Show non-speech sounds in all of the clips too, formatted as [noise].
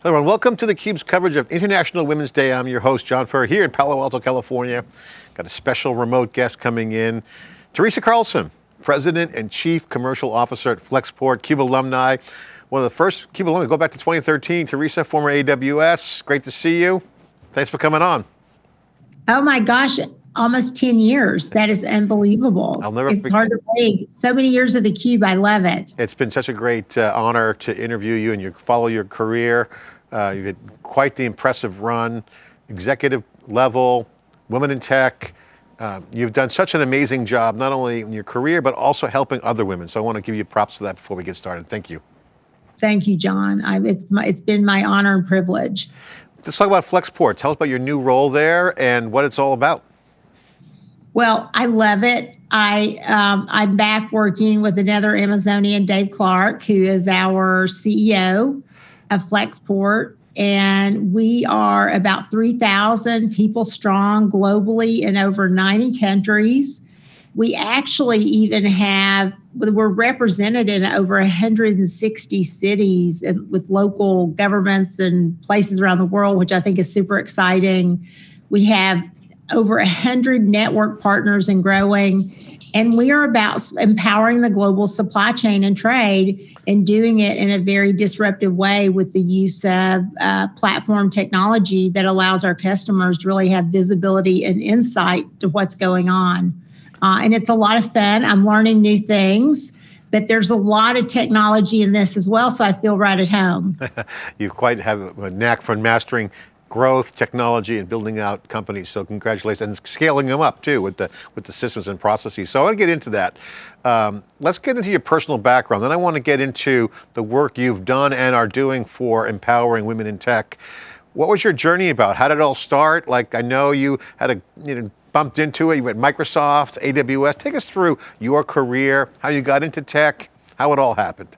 Hello everyone, welcome to theCUBE's coverage of International Women's Day. I'm your host, John Furrier, here in Palo Alto, California. Got a special remote guest coming in. Teresa Carlson, President and Chief Commercial Officer at Flexport, CUBE alumni. One of the first CUBE alumni, go back to 2013. Teresa, former AWS, great to see you. Thanks for coming on. Oh my gosh, almost 10 years. That is unbelievable. I'll never it's forget. hard to believe. So many years of the Cube, I love it. It's been such a great uh, honor to interview you and you follow your career. Uh, you've had quite the impressive run, executive level, women in tech. Uh, you've done such an amazing job, not only in your career, but also helping other women. So I want to give you props for that before we get started. Thank you. Thank you, John. I, it's, my, it's been my honor and privilege. Let's talk about Flexport. Tell us about your new role there and what it's all about. Well, I love it. I um, I'm back working with another Amazonian, Dave Clark, who is our CEO of Flexport. And we are about 3,000 people strong globally in over 90 countries. We actually even have, we're represented in over 160 cities and with local governments and places around the world, which I think is super exciting. We have over 100 network partners and growing. And we are about empowering the global supply chain and trade and doing it in a very disruptive way with the use of uh, platform technology that allows our customers to really have visibility and insight to what's going on. Uh, and it's a lot of fun. I'm learning new things but there's a lot of technology in this as well, so I feel right at home. [laughs] you quite have a knack for mastering growth, technology, and building out companies. So congratulations, and scaling them up too with the with the systems and processes. So I want to get into that. Um, let's get into your personal background. Then I want to get into the work you've done and are doing for empowering women in tech. What was your journey about? How did it all start? Like I know you had a you know bumped into it. You went Microsoft, AWS. Take us through your career, how you got into tech, how it all happened.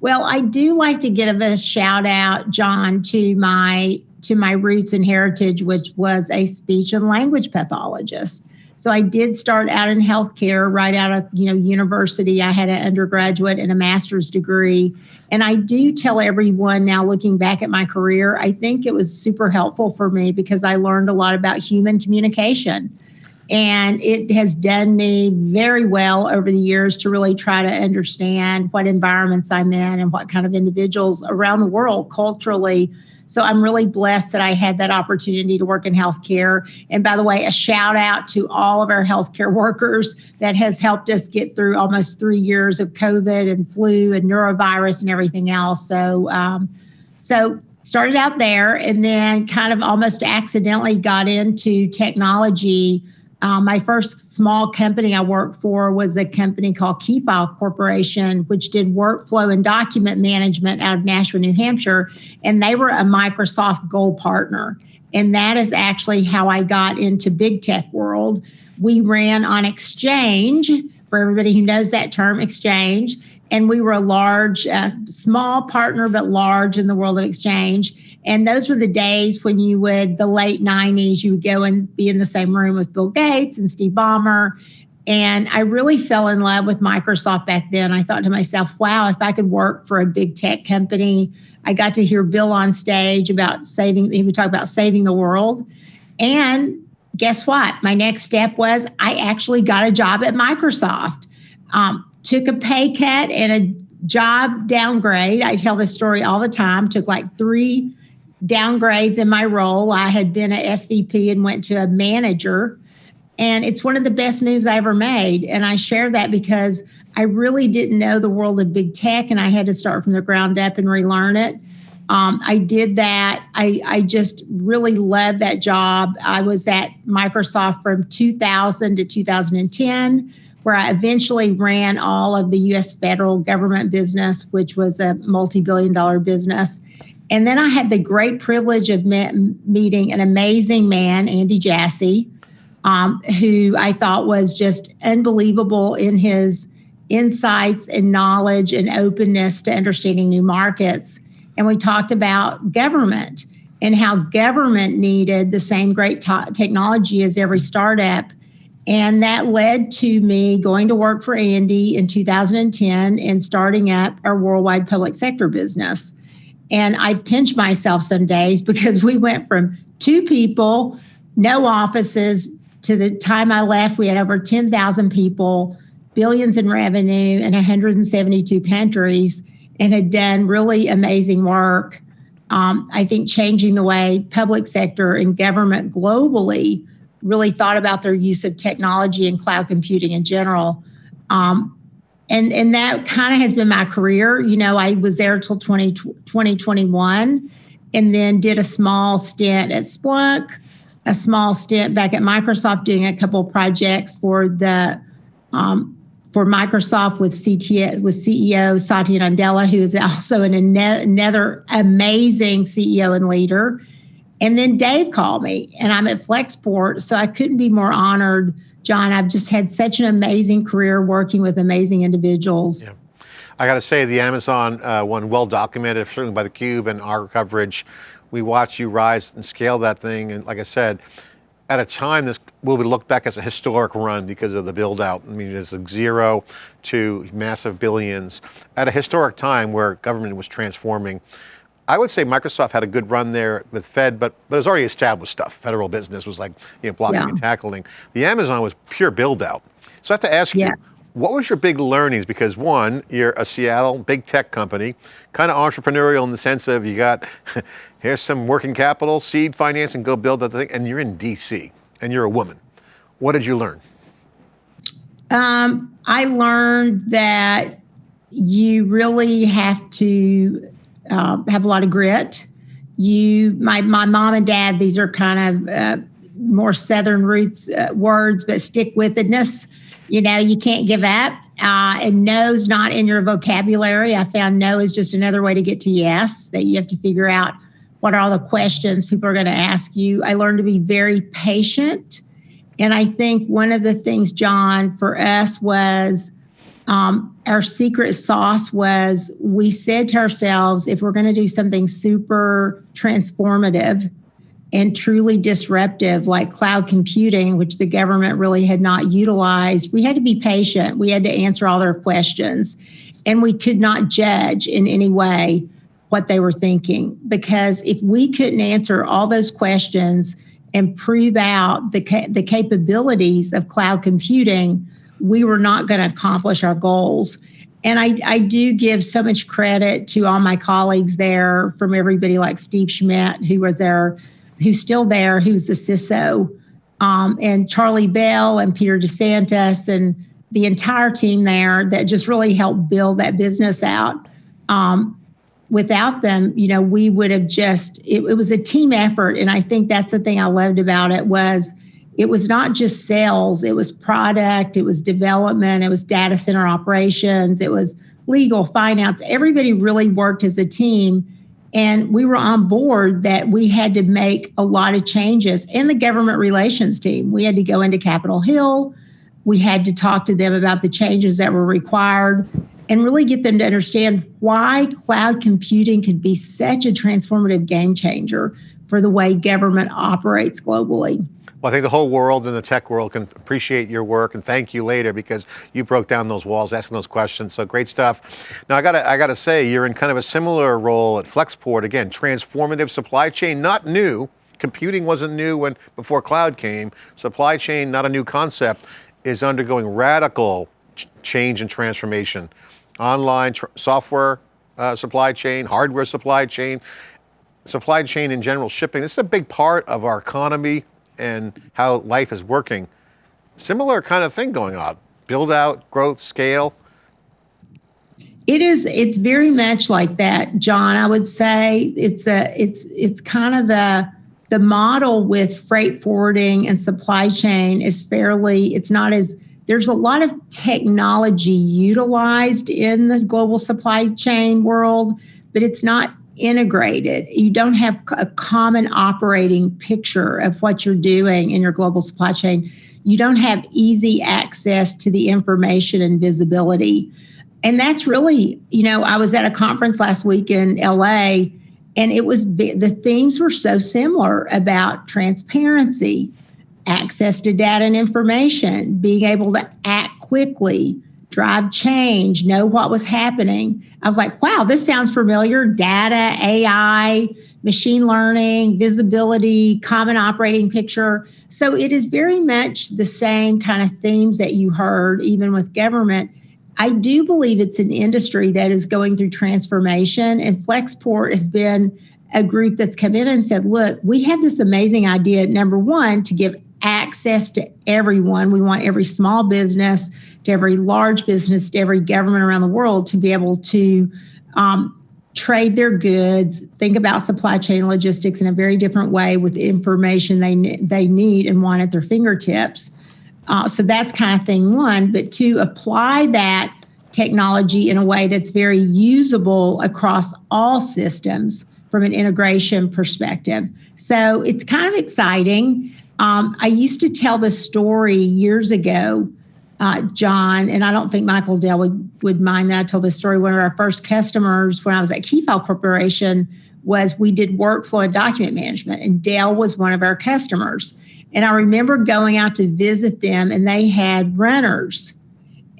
Well, I do like to give a shout out, John, to my to my roots and heritage, which was a speech and language pathologist. So I did start out in healthcare right out of you know university. I had an undergraduate and a master's degree, and I do tell everyone now, looking back at my career, I think it was super helpful for me because I learned a lot about human communication. And it has done me very well over the years to really try to understand what environments I'm in and what kind of individuals around the world culturally so I'm really blessed that I had that opportunity to work in healthcare. And by the way, a shout out to all of our healthcare [laughs] workers that has helped us get through almost three years of COVID and flu and norovirus and everything else. So, um, so started out there and then kind of almost accidentally got into technology um, my first small company I worked for was a company called Keyfile Corporation, which did workflow and document management out of Nashua, New Hampshire. And they were a Microsoft Gold partner. And that is actually how I got into big tech world. We ran on Exchange, for everybody who knows that term, Exchange. And we were a large, uh, small partner, but large in the world of Exchange and those were the days when you would, the late 90s, you would go and be in the same room with Bill Gates and Steve Ballmer. And I really fell in love with Microsoft back then. I thought to myself, wow, if I could work for a big tech company, I got to hear Bill on stage about saving, he would talk about saving the world. And guess what? My next step was I actually got a job at Microsoft. Um, took a pay cut and a job downgrade. I tell this story all the time. Took like three downgrades in my role. I had been a SVP and went to a manager. And it's one of the best moves I ever made. And I share that because I really didn't know the world of big tech and I had to start from the ground up and relearn it. Um, I did that. I, I just really loved that job. I was at Microsoft from 2000 to 2010, where I eventually ran all of the US federal government business, which was a multi billion dollar business. And then I had the great privilege of met, meeting an amazing man, Andy Jassy, um, who I thought was just unbelievable in his insights and knowledge and openness to understanding new markets. And we talked about government and how government needed the same great technology as every startup. And that led to me going to work for Andy in 2010 and starting up our worldwide public sector business. And I pinch myself some days [laughs] because we went from two people, no offices, to the time I left, we had over 10,000 people, billions in revenue in 172 countries, and had done really amazing work. Um, I think changing the way public sector and government globally really thought about their use of technology and cloud computing in general. Um, and and that kind of has been my career. You know, I was there till 20, 2021 and then did a small stint at Splunk, a small stint back at Microsoft doing a couple projects for the um, for Microsoft with CTO with CEO Satya Nadella, who is also an, another amazing CEO and leader. And then Dave called me, and I'm at Flexport, so I couldn't be more honored John, I've just had such an amazing career working with amazing individuals. Yeah. I got to say the Amazon uh, one well documented, certainly by theCUBE and our coverage. We watched you rise and scale that thing. And like I said, at a time this will be looked back as a historic run because of the build out. I mean, it's like zero to massive billions at a historic time where government was transforming. I would say Microsoft had a good run there with Fed, but but it was already established stuff. Federal business was like you know blocking yeah. and tackling. The Amazon was pure build out. So I have to ask yeah. you, what was your big learnings? Because one, you're a Seattle big tech company, kind of entrepreneurial in the sense of you got [laughs] here's some working capital, seed financing, go build that thing, and you're in DC and you're a woman. What did you learn? Um, I learned that you really have to uh, have a lot of grit. You, my my mom and dad, these are kind of uh, more southern roots uh, words, but stick with withedness. You know, you can't give up. Uh, and no's not in your vocabulary. I found no is just another way to get to yes. That you have to figure out what are all the questions people are going to ask you. I learned to be very patient. And I think one of the things, John, for us was um, our secret sauce was we said to ourselves, if we're going to do something super transformative and truly disruptive, like cloud computing, which the government really had not utilized, we had to be patient. We had to answer all their questions. And we could not judge in any way what they were thinking. Because if we couldn't answer all those questions and prove out the, ca- the capabilities of cloud computing, we were not going to accomplish our goals. And I, I do give so much credit to all my colleagues there, from everybody like Steve Schmidt, who was there, who's still there, who's the CISO, um, and Charlie Bell and Peter DeSantis and the entire team there that just really helped build that business out. Um, without them, you know, we would have just it, it was a team effort, and I think that's the thing I loved about it was it was not just sales, it was product, it was development, it was data center operations, it was legal, finance. Everybody really worked as a team. And we were on board that we had to make a lot of changes in the government relations team. We had to go into Capitol Hill. We had to talk to them about the changes that were required and really get them to understand why cloud computing could be such a transformative game changer for the way government operates globally. Well, I think the whole world and the tech world can appreciate your work and thank you later because you broke down those walls, asking those questions. So great stuff. Now I got to I got to say you're in kind of a similar role at Flexport. Again, transformative supply chain, not new. Computing wasn't new when before cloud came. Supply chain, not a new concept, is undergoing radical ch change and transformation. Online software uh, supply chain, hardware supply chain, supply chain in general, shipping. This is a big part of our economy, and how life is working. Similar kind of thing going on. Build out, growth, scale. It is, it's very much like that, John. I would say it's a it's it's kind of a the model with freight forwarding and supply chain is fairly, it's not as there's a lot of technology utilized in the global supply chain world, but it's not integrated. You don't have a common operating picture of what you're doing in your global supply chain. You don't have easy access to the information and visibility. And that's really, you know, I was at a conference last week in LA and it was the themes were so similar about transparency, access to data and information, being able to act quickly, drive change, know what was happening. I was like, wow, this sounds familiar. Data, AI, machine learning, visibility, common operating picture. So it is very much the same kind of themes that you heard, even with government. I do believe it's an industry that is going through transformation, and Flexport has been a group that's come in and said, look, we have this amazing idea, number one, to give access to everyone. We want every small business, to every large business, to every government around the world to be able to um, trade their goods, think about supply chain logistics in a very different way with information they they need and want at their fingertips. Uh, so that's kind of thing one. But to apply that technology in a way that's very usable across all systems from an integration perspective. So it's kind of exciting. Um, I used to tell the story years ago, uh, John, and I don't think Michael Dell would, would mind that I told this story. One of our first customers when I was at Keyfile Corporation was we did workflow and document management, and Dell was one of our customers. And I remember going out to visit them, and they had runners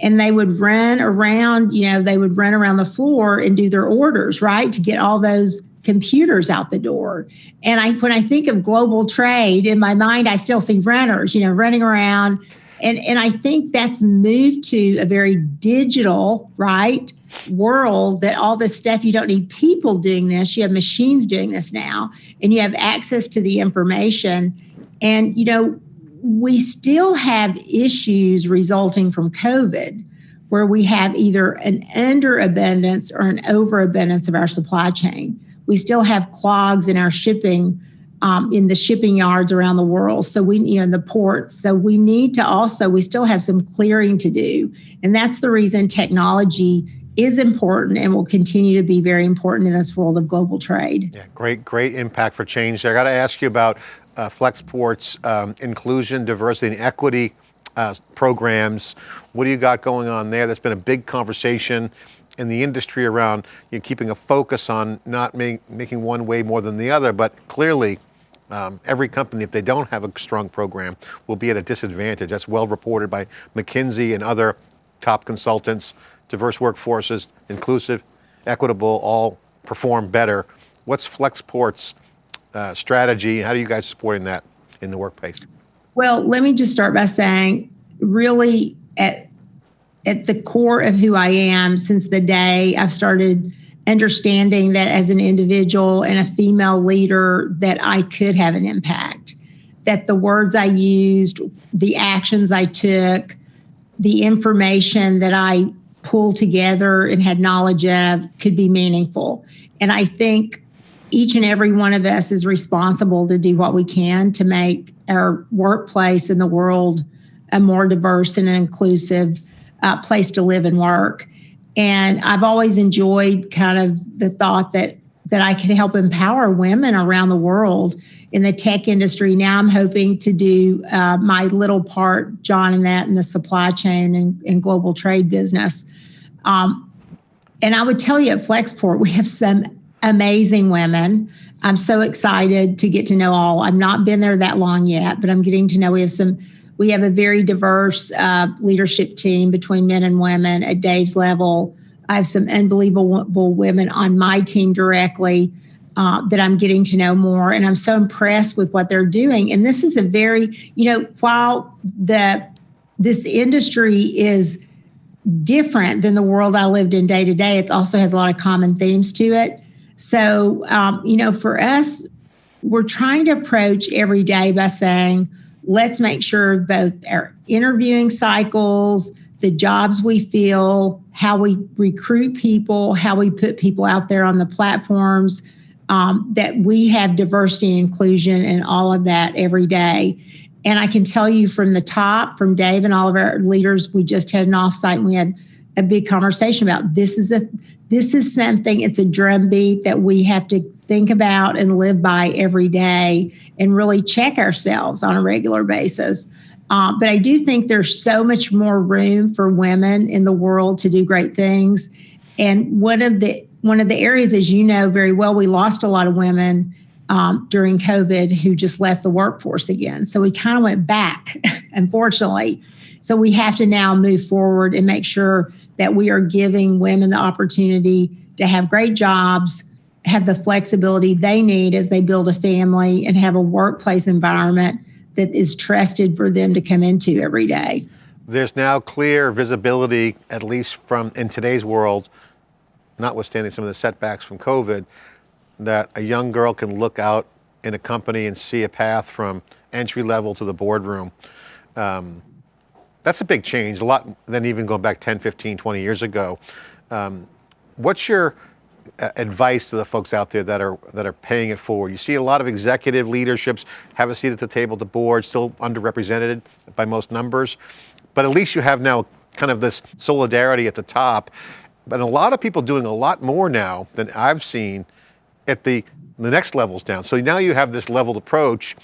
and they would run around, you know, they would run around the floor and do their orders, right, to get all those computers out the door. And I when I think of global trade in my mind, I still see runners, you know, running around. And and I think that's moved to a very digital, right? world that all this stuff you don't need people doing this you have machines doing this now and you have access to the information and you know we still have issues resulting from covid where we have either an underabundance or an overabundance of our supply chain we still have clogs in our shipping um, in the shipping yards around the world. So we, you know, in the ports. So we need to also, we still have some clearing to do. And that's the reason technology is important and will continue to be very important in this world of global trade. Yeah, great, great impact for change. I got to ask you about uh, Flexport's um, inclusion, diversity, and equity uh, programs. What do you got going on there? That's been a big conversation in the industry around you know, keeping a focus on not make, making one way more than the other, but clearly um, every company, if they don't have a strong program, will be at a disadvantage. That's well reported by McKinsey and other top consultants. Diverse workforces, inclusive, equitable, all perform better. What's Flexport's uh, strategy? How are you guys supporting that in the workplace? Well, let me just start by saying, really, at at the core of who I am since the day I've started understanding that as an individual and a female leader that I could have an impact that the words I used, the actions I took, the information that I pulled together and had knowledge of could be meaningful. And I think each and every one of us is responsible to do what we can to make our workplace and the world a more diverse and inclusive uh, place to live and work. And I've always enjoyed kind of the thought that that I could help empower women around the world in the tech industry. Now I'm hoping to do uh, my little part, John, in that in the supply chain and, and global trade business. Um, and I would tell you at Flexport, we have some amazing women. I'm so excited to get to know all. I've not been there that long yet, but I'm getting to know we have some we have a very diverse uh, leadership team between men and women at Dave's level. I have some unbelievable women on my team directly uh, that I'm getting to know more, and I'm so impressed with what they're doing. And this is a very, you know, while the this industry is different than the world I lived in day to day, it also has a lot of common themes to it. So, um, you know, for us, we're trying to approach every day by saying, let's make sure both our interviewing cycles, the jobs we fill, how we recruit people, how we put people out there on the platforms, um, that we have diversity and inclusion and all of that every day. And I can tell you from the top, from Dave and all of our leaders, we just had an offsite and we had a big conversation about this is a this is something it's a drumbeat that we have to think about and live by every day and really check ourselves on a regular basis uh, but i do think there's so much more room for women in the world to do great things and one of the one of the areas as you know very well we lost a lot of women um, during COVID who just left the workforce again. So we kind of went back, [laughs] unfortunately. So we have to now move forward and make sure that we are giving women the opportunity to have great jobs, have the flexibility they need as they build a family, and have a workplace environment that is trusted for them to come into every day. There's now clear visibility, at least from in today's world, notwithstanding some of the setbacks from COVID, that a young girl can look out in a company and see a path from entry level to the boardroom. Um, that's a big change, a lot than even going back 10, 15, 20 years ago. Um, what's your advice to the folks out there that are that are paying it forward? You see a lot of executive leaderships have a seat at the table, the board still underrepresented by most numbers, but at least you have now kind of this solidarity at the top. But a lot of people doing a lot more now than I've seen at the, the next levels down. So now you have this leveled approach.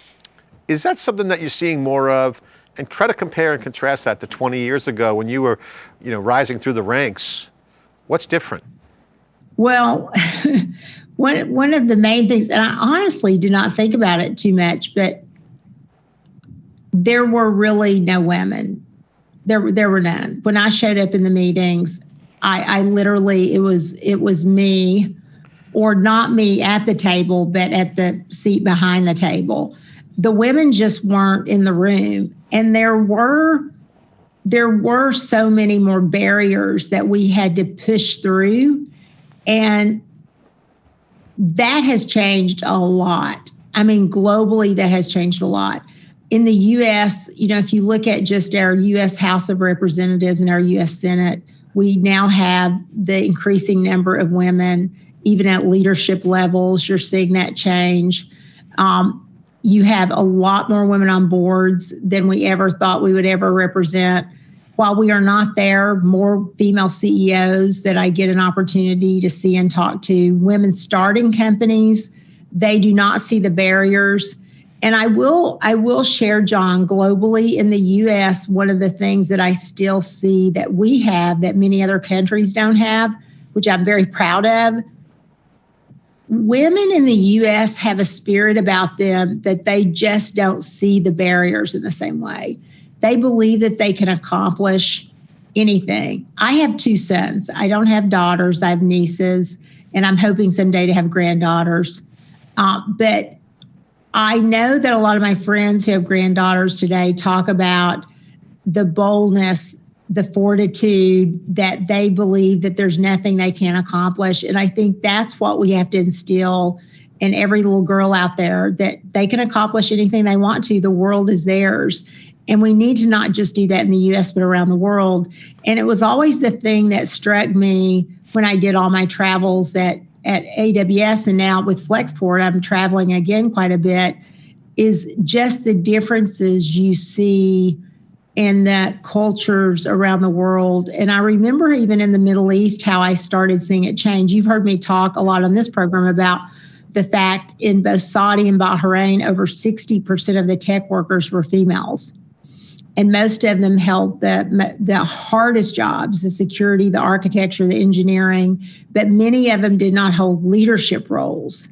Is that something that you're seeing more of? And try to compare and contrast that to 20 years ago when you were, you know, rising through the ranks. What's different? Well, [laughs] one one of the main things, and I honestly do not think about it too much, but there were really no women. There there were none. When I showed up in the meetings, I, I literally it was it was me or not me at the table, but at the seat behind the table. The women just weren't in the room. And there were there were so many more barriers that we had to push through. And that has changed a lot. I mean, globally, that has changed a lot. In the US, you know, if you look at just our US House of Representatives and our US Senate, we now have the increasing number of women even at leadership levels, you're seeing that change. Um, you have a lot more women on boards than we ever thought we would ever represent. While we are not there, more female CEOs that I get an opportunity to see and talk to, women starting companies, they do not see the barriers. And I will I will share, John, globally in the US, one of the things that I still see that we have that many other countries don't have, which I'm very proud of, women in the US have a spirit about them that they just don't see the barriers in the same way. They believe that they can accomplish anything. I have two sons. I don't have daughters, I have nieces, and I'm hoping someday to have granddaughters. Uh, but I know that a lot of my friends who have granddaughters today talk about the boldness the fortitude that they believe that there's nothing they can't accomplish. And I think that's what we have to instill in every little girl out there that they can accomplish anything they want to. The world is theirs. And we need to not just do that in the US, but around the world. And it was always the thing that struck me when I did all my travels at, at AWS and now with Flexport, I'm traveling again quite a bit, is just the differences you see in the cultures around the world. And I remember even in the Middle East how I started seeing it change. You've heard me talk a lot on this program about the fact in both Saudi and Bahrain, over 60% of the tech workers were females. And most of them held the, the hardest jobs the security, the architecture, the engineering, but many of them did not hold leadership roles.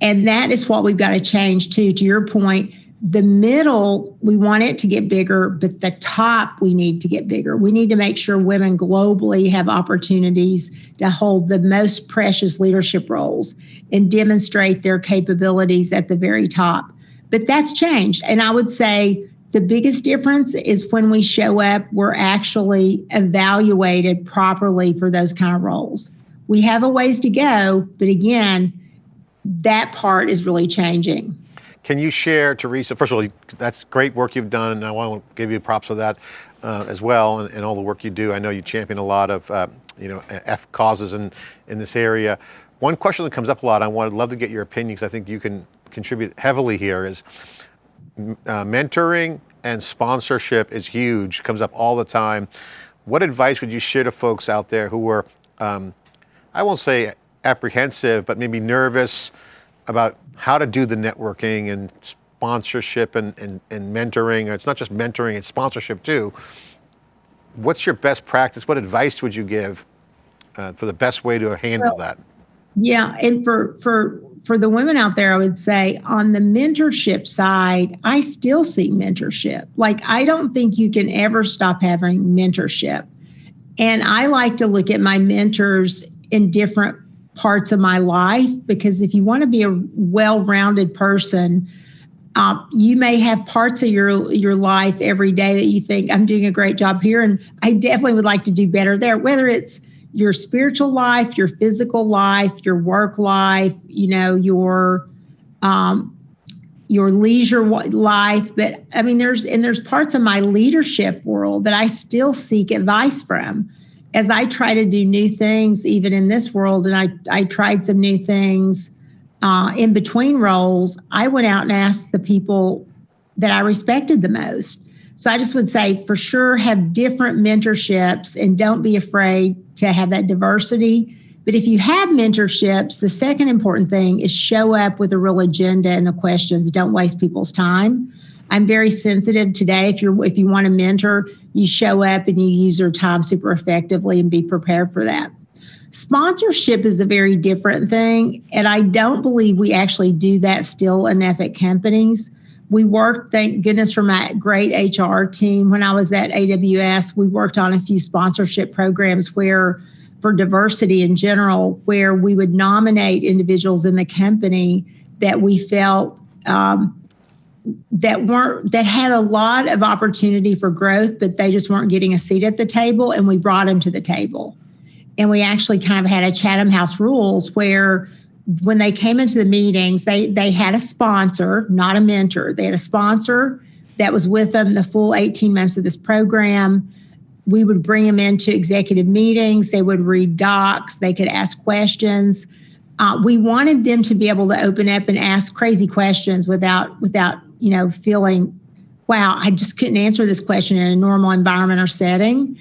And that is what we've got to change too. To your point, the middle, we want it to get bigger, but the top, we need to get bigger. We need to make sure women globally have opportunities to hold the most precious leadership roles and demonstrate their capabilities at the very top. But that's changed. And I would say the biggest difference is when we show up, we're actually evaluated properly for those kind of roles. We have a ways to go, but again, that part is really changing. Can you share, Teresa, first of all, that's great work you've done, and I want to give you props for that uh, as well, and, and, all the work you do. I know you champion a lot of, uh, you know, F causes in, in this area. One question that comes up a lot, I would love to get your opinion, because I think you can contribute heavily here, is uh, mentoring and sponsorship is huge, comes up all the time. What advice would you share to folks out there who were, um, I won't say apprehensive, but maybe nervous about how to do the networking and sponsorship and, and, and mentoring. It's not just mentoring, it's sponsorship too. What's your best practice? What advice would you give uh, for the best way to handle well, that? Yeah, and for for for the women out there, I would say on the mentorship side, I still see mentorship. Like I don't think you can ever stop having mentorship. And I like to look at my mentors in different parts of my life because if you want to be a well-rounded person, uh, you may have parts of your your life every day that you think I'm doing a great job here, and I definitely would like to do better there. Whether it's your spiritual life, your physical life, your work life, you know, your um, your leisure life. But I mean, there's and there's parts of my leadership world that I still seek advice from as I try to do new things, even in this world. And I I tried some new things uh, in between roles, I went out and asked the people that I respected the most. So I just would say for sure have different mentorships and don't be afraid to have that diversity. But if you have mentorships, the second important thing is show up with a real agenda and the questions. Don't waste people's time. I'm very sensitive today. If you're if you want to mentor, you show up and you use your time super effectively and be prepared for that. Sponsorship is a very different thing. And I don't believe we actually do that still enough at companies. We worked, thank goodness, for my great HR team. When I was at AWS, we worked on a few sponsorship programs where, for diversity in general, where we would nominate individuals in the company that we felt um, that weren't that had a lot of opportunity for growth, but they just weren't getting a seat at the table, and we brought them to the table and we actually kind of had a Chatham House rules where when they came into the meetings, they they had a sponsor, not a mentor. They had a sponsor that was with them the full 18 months of this program. We would bring them into executive meetings. They would read docs. They could ask questions. Uh, we wanted them to be able to open up and ask crazy questions without without you know feeling, wow, I just couldn't answer this question in a normal environment or setting.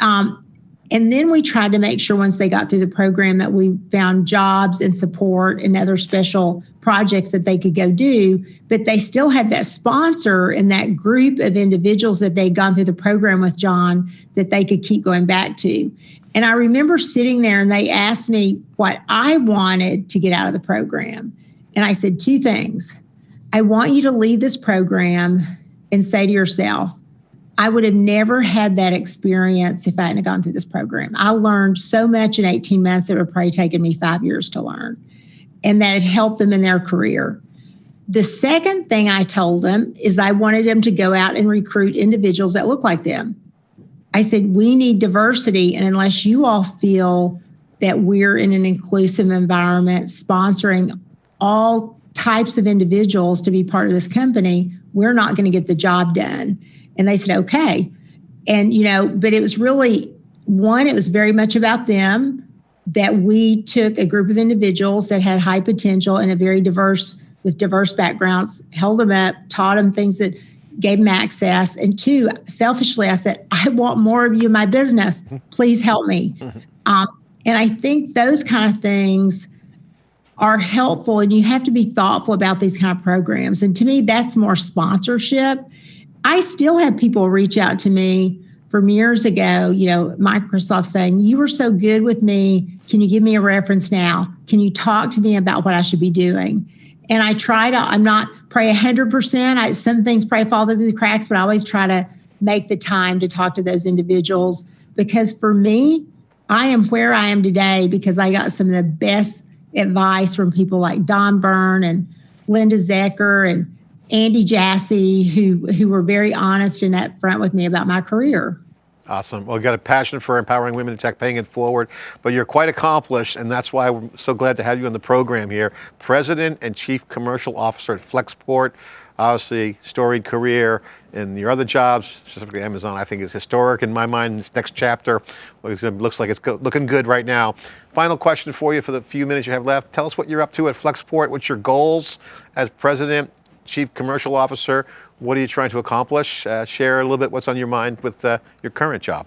Um, and then we tried to make sure once they got through the program that we found jobs and support and other special projects that they could go do. But they still had that sponsor and that group of individuals that they'd gone through the program with John that they could keep going back to. And I remember sitting there and they asked me what I wanted to get out of the program. And I said two things. I want you to leave this program and say to yourself, I would have never had that experience if I hadn't gone through this program. I learned so much in 18 months that would probably taken me five years to learn, and that it helped them in their career. The second thing I told them is I wanted them to go out and recruit individuals that look like them. I said, we need diversity, and unless you all feel that we're in an inclusive environment, sponsoring all types of individuals to be part of this company, we're not going to get the job done. And they said, okay. And, you know, but it was really one, it was very much about them that we took a group of individuals that had high potential and a very diverse, with diverse backgrounds, held them up, taught them things that gave them access. And two, selfishly, I said, I want more of you in my business. Please help me. Um, and I think those kind of things are helpful, and you have to be thoughtful about these kind of programs. And to me, that's more sponsorship I still have people reach out to me from years ago, you know, Microsoft saying, You were so good with me. Can you give me a reference now? Can you talk to me about what I should be doing? And I try to, I'm not pray 100%. I, some things pray fall through the cracks, but I always try to make the time to talk to those individuals because for me, I am where I am today because I got some of the best advice from people like Don Byrne and Linda Zecker and Andy Jassy, who who were very honest and upfront with me about my career. Awesome. Well, you got a passion for empowering women in tech, paying it forward, but you're quite accomplished, and that's why we're so glad to have you on the program here. President and Chief Commercial Officer at Flexport, obviously storied career, and your other jobs, specifically Amazon, I think is historic in my mind. This next chapter looks like it's looking good right now. Final question for you for the few minutes you have left. Tell us what you're up to at Flexport. What's your goals as president Chief Commercial Officer. What are you trying to accomplish? Uh, share a little bit what's on your mind with uh, your current job.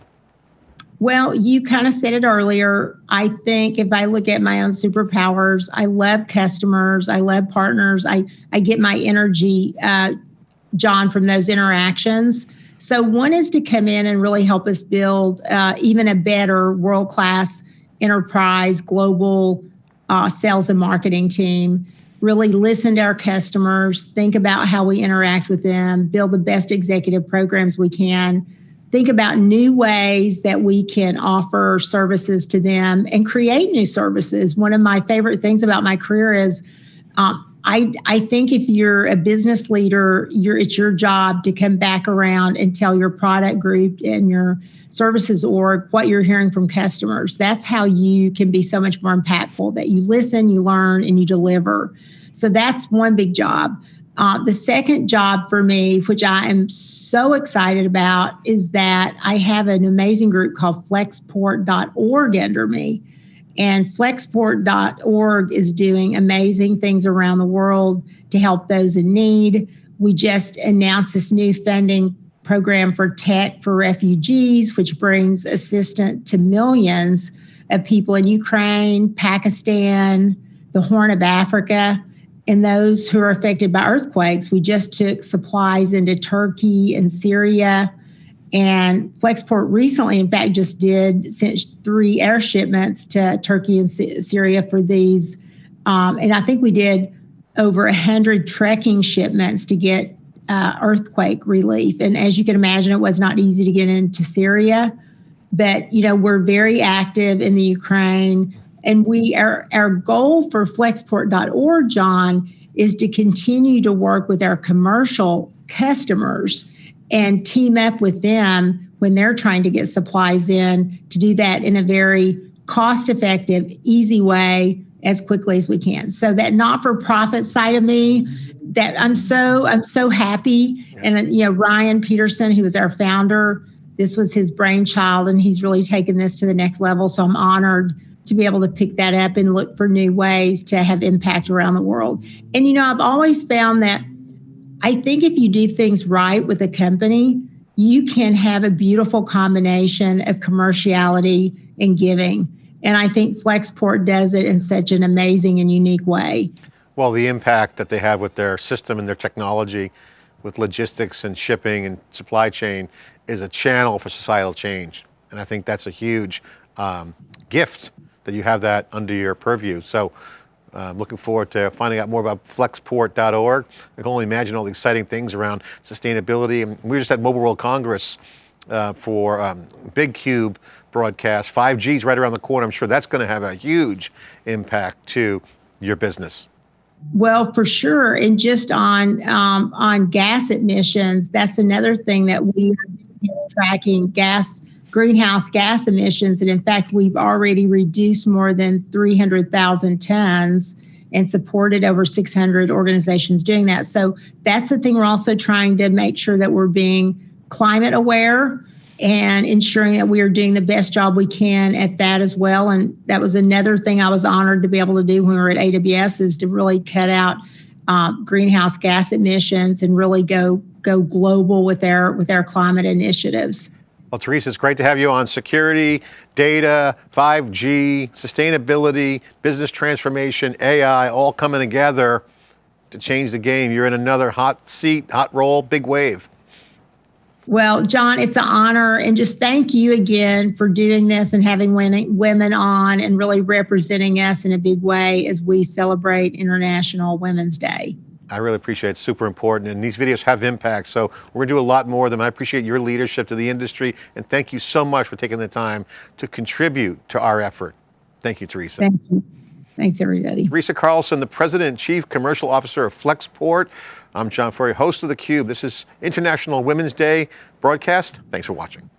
Well, you kind of said it earlier. I think if I look at my own superpowers, I love customers, I love partners, I, I get my energy, uh, John, from those interactions. So, one is to come in and really help us build uh, even a better world class enterprise, global uh, sales and marketing team really listen to our customers, think about how we interact with them, build the best executive programs we can, think about new ways that we can offer services to them and create new services. One of my favorite things about my career is um, I, I think if you're a business leader, you're, it's your job to come back around and tell your product group and your services org what you're hearing from customers. That's how you can be so much more impactful that you listen, you learn, and you deliver. So that's one big job. Uh, the second job for me, which I am so excited about, is that I have an amazing group called flexport.org under me. And flexport.org is doing amazing things around the world to help those in need. We just announced this new funding program for tech for refugees, which brings assistance to millions of people in Ukraine, Pakistan, the Horn of Africa, and those who are affected by earthquakes. We just took supplies into Turkey and Syria and Flexport recently, in fact, just did sent three air shipments to Turkey and Syria for these. Um, and I think we did over a hundred trekking shipments to get uh, earthquake relief. And as you can imagine, it was not easy to get into Syria. But you know, we're very active in the Ukraine, and we our our goal for Flexport.org, John, is to continue to work with our commercial customers and team up with them when they're trying to get supplies in to do that in a very cost effective, easy way as quickly as we can. So that not for profit side of me, that I'm so I'm so happy. And you know, Ryan Peterson, who was our founder, this was his brainchild, and he's really taken this to the next level. So I'm honored to be able to pick that up and look for new ways to have impact around the world. And you know, I've always found that I think if you do things right with a company, you can have a beautiful combination of commerciality and giving. And I think Flexport does it in such an amazing and unique way. Well, the impact that they have with their system and their technology, with logistics and shipping and supply chain is a channel for societal change. And I think that's a huge um, gift that you have that under your purview. So I'm looking forward to finding out more about flexport.org. I can only imagine all the exciting things around sustainability. And we just at Mobile World Congress uh, for um, Big Cube broadcast. 5G is right around the corner. I'm sure that's going to have a huge impact to your business. Well, for sure, and just on um, on gas emissions, that's another thing that we are tracking gas greenhouse gas emissions. And in fact, we've already reduced more than 300,000 tons and supported over 600 organizations doing that. So that's the thing we're also trying to make sure that we're being climate aware and ensuring that we are doing the best job we can at that as well. And that was another thing I was honored to be able to do when we were at AWS is to really cut out uh, greenhouse gas emissions and really go go global with our with our climate initiatives. Well, Teresa, it's great to have you on security, data, 5G, sustainability, business transformation, AI, all coming together to change the game. You're in another hot seat, hot role, big wave. Well, John, it's an honor. And just thank you again for doing this and having women on and really representing us in a big way as we celebrate International Women's Day. I really appreciate it, it's super important and these videos have impact, so we're going to do a lot more of them. I appreciate your leadership to the industry and thank you so much for taking the time to contribute to our effort. Thank you, Teresa. Thank you. Thanks, everybody. Teresa Carlson, the President and Chief Commercial Officer of Flexport. I'm John Furrier, host of theCUBE. This is International Women's Day broadcast. Thanks for watching.